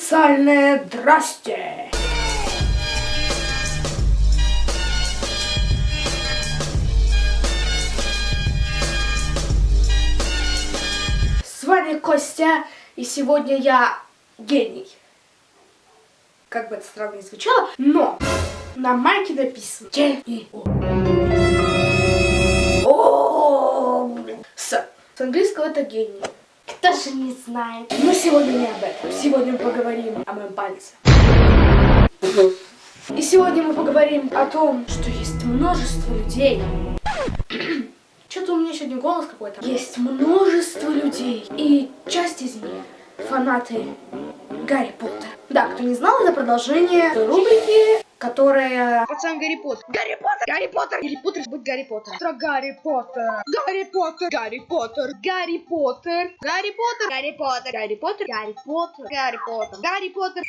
Официальное здрасте! С вами Костя, и сегодня я гений. Как бы это странно не звучало, но на майке написано гений. С английского это гений. Кто же не знает? Но сегодня не об этом. Сегодня мы поговорим о моем пальце. И сегодня мы поговорим о том, что есть множество людей. Что-то у меня сегодня голос какой-то. Есть множество людей. И часть из них фанаты Гарри Поттера. Да, кто не знал, это продолжение рубрики, которая... Пацан Гарри Поттер. Гарри Поттер! Гарри Поттер! Гарри Поттер будет Гарри Поттер. Про Гарри Поттер! Гарри Поттер! Гарри Поттер! Гарри Поттер! Гарри Поттер. Гарри Поттер. Гарри Поттер. Гарри Поттер. Гарри Поттер. Гарри Поттер.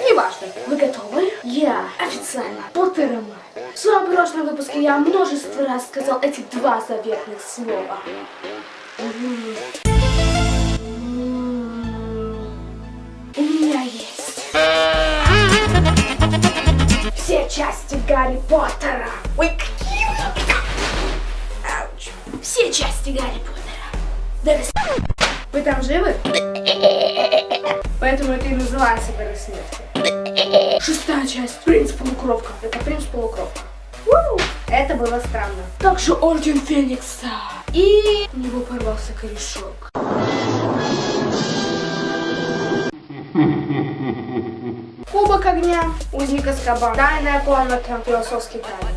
Неважно, вы готовы? Я официально Поттером. В своем прошлом выпуске я множество раз сказал эти два заветных слова. Гарри Поттера. Ой, какие Ауч. Все части Гарри Поттера. Дары с- Вы там живы? Поэтому это и называется Дары смерти. Шестая часть. Принц полукровка. Это принц полукровка. Это было странно. Также Орден Феникса. И у него порвался корешок. Кубок огня, узник Аскабан, тайная комната, философский камень.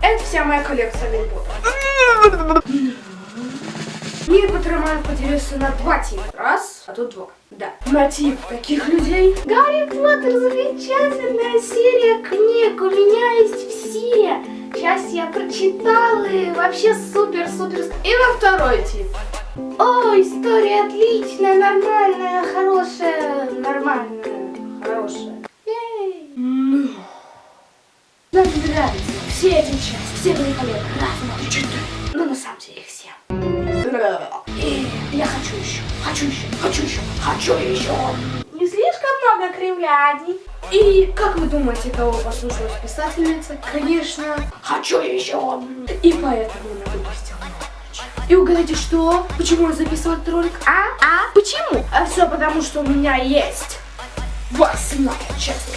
Это вся моя коллекция Гарри Поттера. Мир поделился на два типа. Раз, а тут два. Да. На тип таких людей. Гарри Поттер замечательная серия книг. У меня есть все. Часть я прочитала и вообще супер-супер. И на второй тип. Нормальная, хорошая, нормальная, хорошая. Ну. Нам нравятся все эти части, все великолепны, разные. Но на самом деле их все. И я хочу еще, хочу еще, хочу еще, хочу еще. Не слишком много кривляний. И как вы думаете, кого послушалась писательница? Конечно, хочу еще. И поэтому новую. И угадайте, что? Почему я записывал этот ролик? А? А? Почему? А все потому, что у меня есть восьмая часть.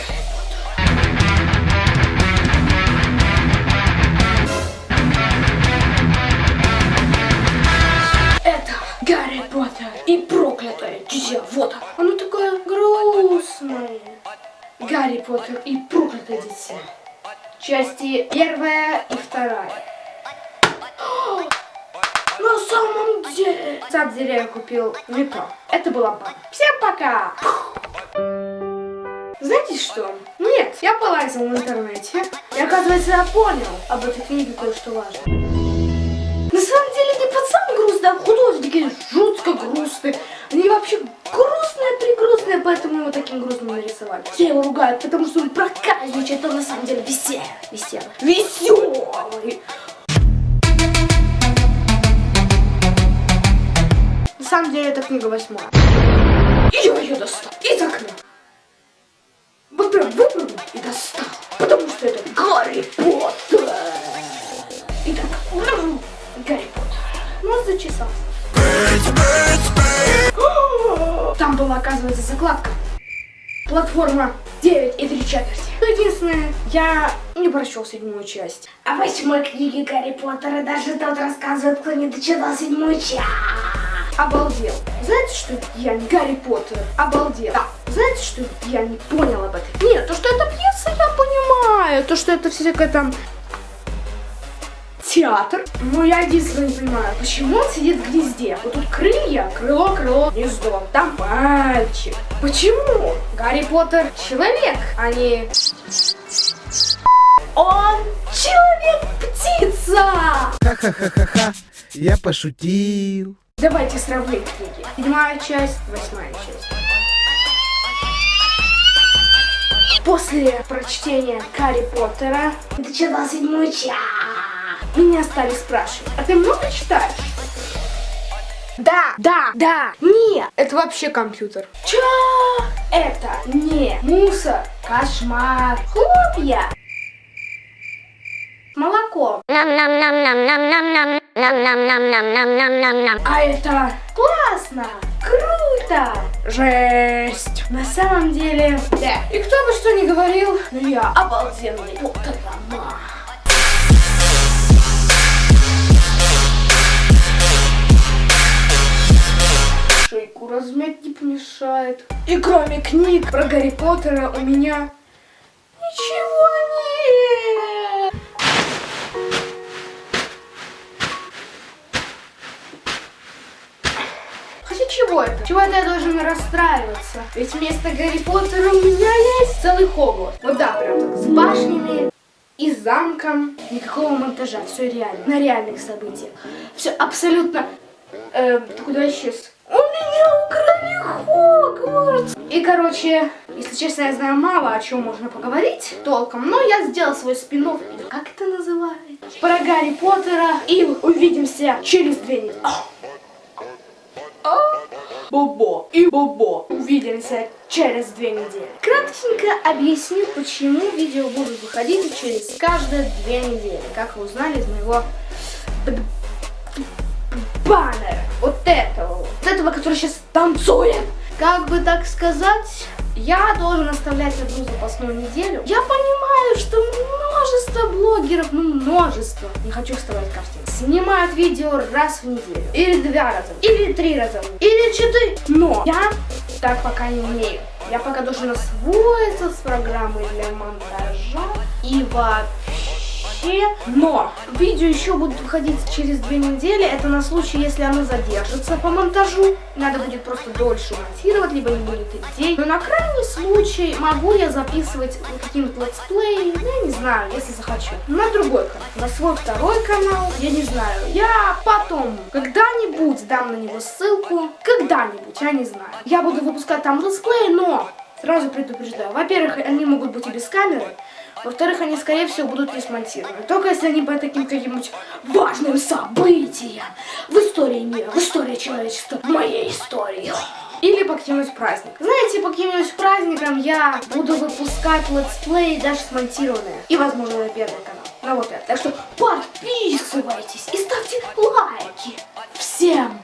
Это Гарри Поттер и проклятое дитя. Вот оно. Оно такое грустное. Гарри Поттер и проклятое дитя. Части первая и вторая. На самом деле. На самом деле я купил метро. Это была банка. Всем пока! Знаете что? Нет, я полазил в интернете. И оказывается, я понял об этой книге кое-что важное. На самом деле не пацан грустный, а художники жутко грустные. Они вообще грустные, пригрустные, поэтому его таким грустным нарисовали. Все его ругают, потому что он проказничает, он на самом деле веселый. Веселый. Веселый. Самом деле это книга восьмая. И я ее достал из окна. Вот прям выпрыгнул и достал. Потому что это Гарри Поттер. Итак, Гарри Поттер. Ну, зачесался. Там была, оказывается, закладка. Платформа 9 и 3 четверти. Ну, единственное, я не прочел седьмую часть. А восьмой книги Гарри Поттера даже тот рассказывает, кто не дочитал седьмую часть. Обалдел. Знаете, что я не Гарри Поттер? Обалдел. Да. Знаете, что я не понял об этом? Нет, то, что это пьеса, я понимаю. То, что это всякое там театр. Но я единственное не понимаю, почему он сидит в гнезде? Вот тут крылья, крыло, крыло, гнездо. Там мальчик. Почему? Гарри Поттер человек, а не... Он человек-птица! Ха-ха-ха-ха-ха, я пошутил. Давайте сравним книги. Седьмая часть, восьмая часть. После прочтения Гарри Поттера ты читал седьмую часть. меня стали спрашивать, а ты много читаешь? Да, да, да, нет, это вообще компьютер. Чё? Это не мусор, кошмар, хлопья. Молоко. А это классно, круто, жесть. На самом деле, да. И кто бы что ни говорил, но я обалденный Поттерман. Шейку размять не помешает. И кроме книг про Гарри Поттера у меня ничего Чего это? Чего я должен расстраиваться? Ведь вместо Гарри Поттера у меня есть целый Хогвартс. Вот да, прям так, с башнями и замком. Никакого монтажа, все реально, на реальных событиях. Все абсолютно... Э, ты куда исчез? У меня украли Хогвартс! И, короче, если честно, я знаю мало, о чем можно поговорить толком, но я сделал свой спин или как это называется? Про Гарри Поттера. И увидимся через две недели. Бобо и Бобо. Увидимся через две недели. Кратенько объясню, почему видео будут выходить через каждые две недели. Как вы узнали из моего баннера. Вот этого. Вот этого, который сейчас танцует. Как бы так сказать, я должен оставлять одну запасную неделю. Я понимаю, что множество блогеров, ну множество, не хочу вставать картинки, снимают видео раз в неделю. Или два раза, или три раза, или четыре. Но я так пока не умею. Я пока должен освоиться с программой для монтажа и вообще. Но видео еще будут выходить через две недели. Это на случай, если оно задержится по монтажу. Надо будет просто дольше монтировать, либо не будет идей. Но на крайний случай могу я записывать какие-нибудь летсплеи, я не знаю, если захочу. На другой канал, на свой второй канал, я не знаю. Я потом когда-нибудь дам на него ссылку. Когда-нибудь, я не знаю. Я буду выпускать там летсплеи, но сразу предупреждаю. Во-первых, они могут быть и без камеры. Во-вторых, они, скорее всего, будут не смонтированы. Только если они по таким каким-нибудь важным событиям в истории мира, в истории человечества, в моей истории. Или по каким-нибудь праздникам. Знаете, по каким-нибудь праздникам я буду выпускать летсплеи даже смонтированные. И, возможно, на первый канал. На вот это. Так что подписывайтесь и ставьте лайки. Всем